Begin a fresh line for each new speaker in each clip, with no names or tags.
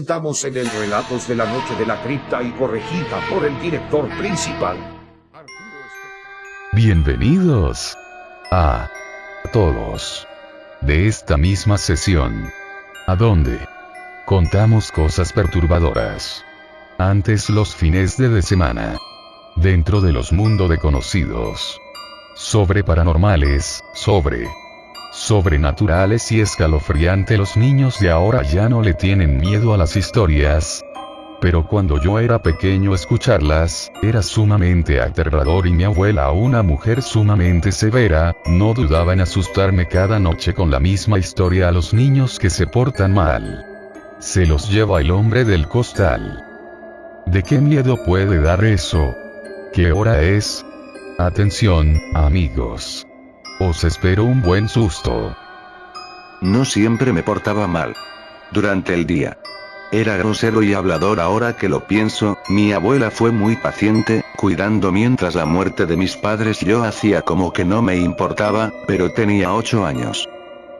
of.
Estamos en el Relatos de la Noche de la Cripta y corregida por el director principal.
Bienvenidos a todos de esta misma sesión, a donde contamos cosas perturbadoras. Antes los fines de, de semana. Dentro de los mundos de conocidos. Sobre paranormales, sobre sobrenaturales y escalofriante los niños de ahora ya no le tienen miedo a las historias. Pero cuando yo era pequeño escucharlas, era sumamente aterrador y mi abuela, una mujer sumamente severa, no dudaba en asustarme cada noche con la misma historia a los niños que se portan mal. Se los lleva el hombre del costal. ¿De qué miedo puede dar eso? ¿Qué hora es? Atención, amigos. Os espero un buen susto.
No siempre me portaba mal. Durante el día. Era grosero y hablador ahora que lo pienso, mi abuela fue muy paciente, cuidando mientras la muerte de mis padres yo hacía como que no me importaba, pero tenía 8 años.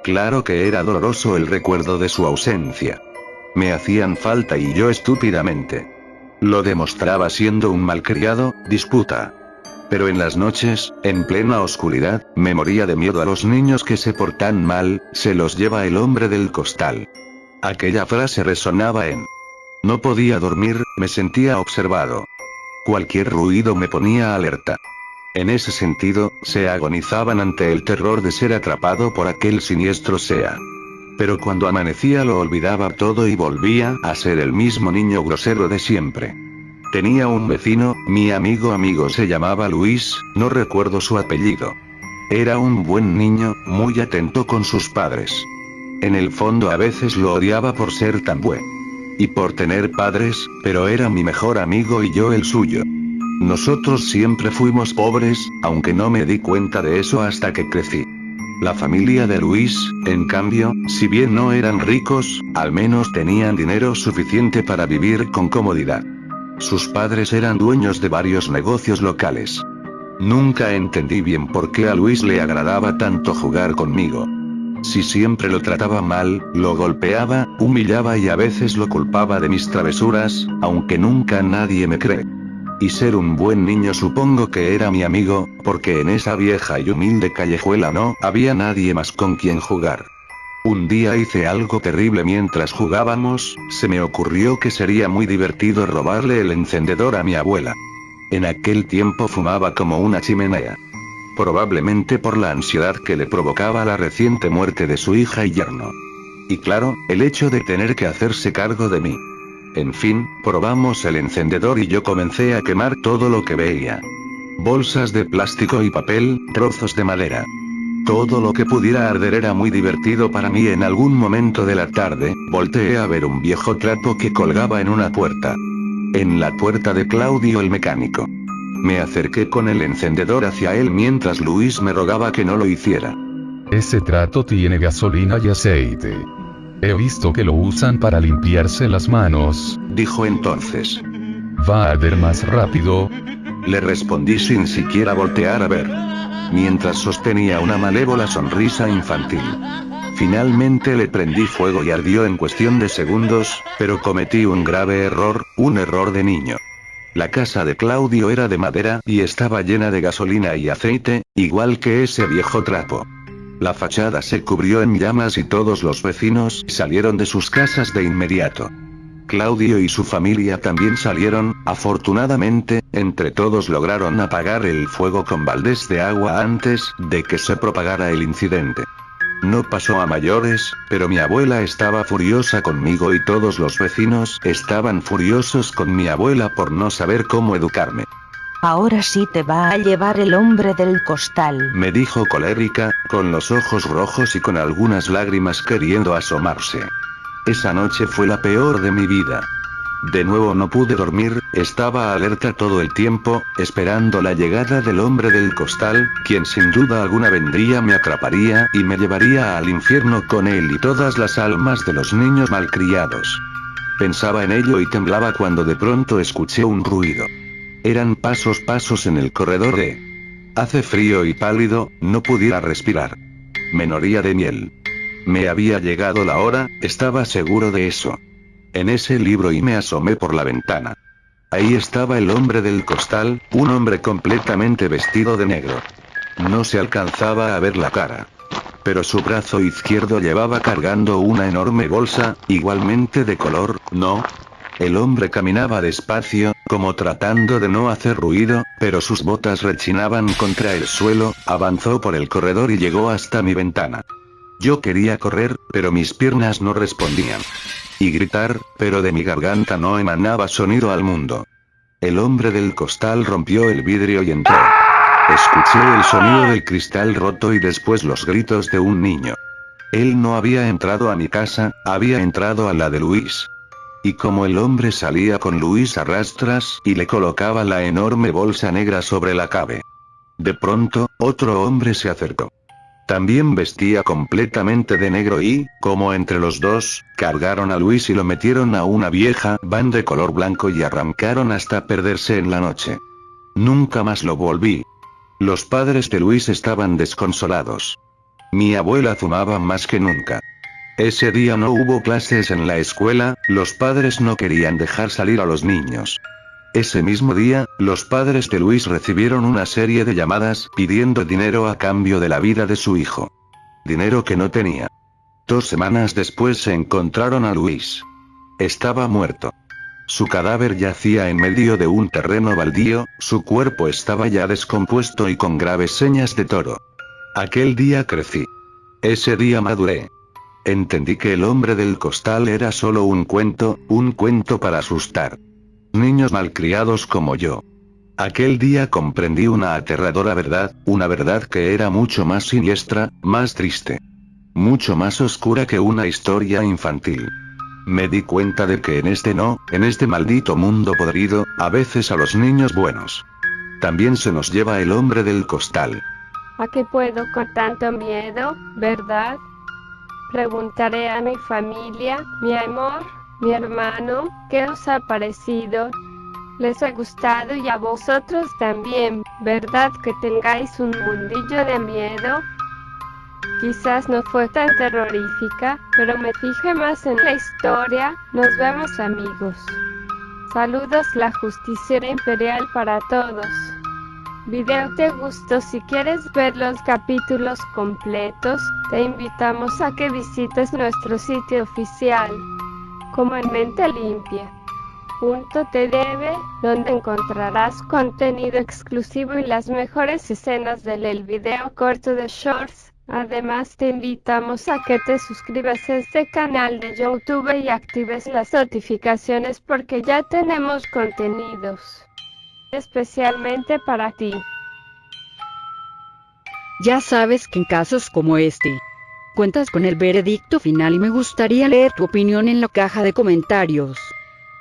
Claro que era doloroso el recuerdo de su ausencia. Me hacían falta y yo estúpidamente. Lo demostraba siendo un malcriado, disputa. Pero en las noches, en plena oscuridad, me moría de miedo a los niños que se portan mal, se los lleva el hombre del costal. Aquella frase resonaba en... No podía dormir, me sentía observado. Cualquier ruido me ponía alerta. En ese sentido, se agonizaban ante el terror de ser atrapado por aquel siniestro sea. Pero cuando amanecía lo olvidaba todo y volvía a ser el mismo niño grosero de siempre. Tenía un vecino, mi amigo amigo se llamaba Luis, no recuerdo su apellido. Era un buen niño, muy atento con sus padres. En el fondo a veces lo odiaba por ser tan buen. Y por tener padres, pero era mi mejor amigo y yo el suyo. Nosotros siempre fuimos pobres, aunque no me di cuenta de eso hasta que crecí. La familia de Luis, en cambio, si bien no eran ricos, al menos tenían dinero suficiente para vivir con comodidad. Sus padres eran dueños de varios negocios locales. Nunca entendí bien por qué a Luis le agradaba tanto jugar conmigo. Si siempre lo trataba mal, lo golpeaba, humillaba y a veces lo culpaba de mis travesuras, aunque nunca nadie me cree. Y ser un buen niño supongo que era mi amigo, porque en esa vieja y humilde callejuela no había nadie más con quien jugar. Un día hice algo terrible mientras jugábamos, se me ocurrió que sería muy divertido robarle el encendedor a mi abuela. En aquel tiempo fumaba como una chimenea. Probablemente por la ansiedad que le provocaba la reciente muerte de su hija y yerno. Y claro, el hecho de tener que hacerse cargo de mí. En fin, probamos el encendedor y yo comencé a quemar todo lo que veía. Bolsas de plástico y papel, trozos de madera. Todo lo que pudiera arder era muy divertido para mí en algún momento de la tarde, volteé a ver un viejo trapo que colgaba en una puerta. En la puerta de Claudio el mecánico. Me acerqué con el encendedor hacia él mientras Luis me rogaba que no lo hiciera.
Ese trato tiene gasolina y aceite. He visto que lo usan para limpiarse las manos.
Dijo entonces.
¿Va a arder más rápido?
Le respondí sin siquiera voltear a ver. Mientras sostenía una malévola sonrisa infantil. Finalmente le prendí fuego y ardió en cuestión de segundos, pero cometí un grave error, un error de niño. La casa de Claudio era de madera y estaba llena de gasolina y aceite, igual que ese viejo trapo. La fachada se cubrió en llamas y todos los vecinos salieron de sus casas de inmediato. Claudio y su familia también salieron, afortunadamente, entre todos lograron apagar el fuego con baldes de agua antes de que se propagara el incidente. No pasó a mayores, pero mi abuela estaba furiosa conmigo y todos los vecinos estaban furiosos con mi abuela por no saber cómo educarme.
Ahora sí te va a llevar el hombre del costal.
Me dijo colérica, con los ojos rojos y con algunas lágrimas queriendo asomarse. Esa noche fue la peor de mi vida. De nuevo no pude dormir, estaba alerta todo el tiempo, esperando la llegada del hombre del costal, quien sin duda alguna vendría me atraparía y me llevaría al infierno con él y todas las almas de los niños malcriados. Pensaba en ello y temblaba cuando de pronto escuché un ruido. Eran pasos pasos en el corredor de... Hace frío y pálido, no pudiera respirar. Menoría de miel. Me había llegado la hora, estaba seguro de eso en ese libro y me asomé por la ventana. Ahí estaba el hombre del costal, un hombre completamente vestido de negro. No se alcanzaba a ver la cara. Pero su brazo izquierdo llevaba cargando una enorme bolsa, igualmente de color, ¿no? El hombre caminaba despacio, como tratando de no hacer ruido, pero sus botas rechinaban contra el suelo, avanzó por el corredor y llegó hasta mi ventana. Yo quería correr, pero mis piernas no respondían y gritar, pero de mi garganta no emanaba sonido al mundo. El hombre del costal rompió el vidrio y entró. Escuché el sonido del cristal roto y después los gritos de un niño. Él no había entrado a mi casa, había entrado a la de Luis. Y como el hombre salía con Luis a rastras y le colocaba la enorme bolsa negra sobre la cabe. De pronto, otro hombre se acercó. También vestía completamente de negro y, como entre los dos, cargaron a Luis y lo metieron a una vieja van de color blanco y arrancaron hasta perderse en la noche. Nunca más lo volví. Los padres de Luis estaban desconsolados. Mi abuela fumaba más que nunca. Ese día no hubo clases en la escuela, los padres no querían dejar salir a los niños. Ese mismo día, los padres de Luis recibieron una serie de llamadas pidiendo dinero a cambio de la vida de su hijo. Dinero que no tenía. Dos semanas después se encontraron a Luis. Estaba muerto. Su cadáver yacía en medio de un terreno baldío, su cuerpo estaba ya descompuesto y con graves señas de toro. Aquel día crecí. Ese día maduré. Entendí que el hombre del costal era solo un cuento, un cuento para asustar. Niños malcriados como yo. Aquel día comprendí una aterradora verdad, una verdad que era mucho más siniestra, más triste. Mucho más oscura que una historia infantil. Me di cuenta de que en este no, en este maldito mundo podrido, a veces a los niños buenos. También se nos lleva el hombre del costal.
¿A qué puedo con tanto miedo, verdad? Preguntaré a mi familia, mi amor, mi hermano, ¿qué os ha parecido? Les ha gustado y a vosotros también, ¿verdad que tengáis un mundillo de miedo? Quizás no fue tan terrorífica, pero me fijé más en la historia. Nos vemos amigos. Saludos la justicia imperial para todos. Video te gustó si quieres ver los capítulos completos, te invitamos a que visites nuestro sitio oficial como en Mente Limpia. Punto donde encontrarás contenido exclusivo y las mejores escenas del video corto de Shorts. Además te invitamos a que te suscribas a este canal de YouTube y actives las notificaciones porque ya tenemos contenidos especialmente para ti.
Ya sabes que en casos como este, cuentas con el veredicto final y me gustaría leer tu opinión en la caja de comentarios.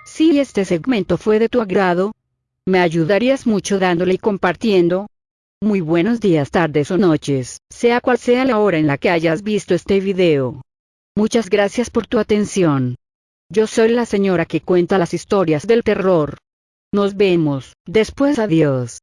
Si este segmento fue de tu agrado, me ayudarías mucho dándole y compartiendo. Muy buenos días, tardes o noches, sea cual sea la hora en la que hayas visto este video. Muchas gracias por tu atención. Yo soy la señora que cuenta las historias del terror. Nos vemos, después adiós.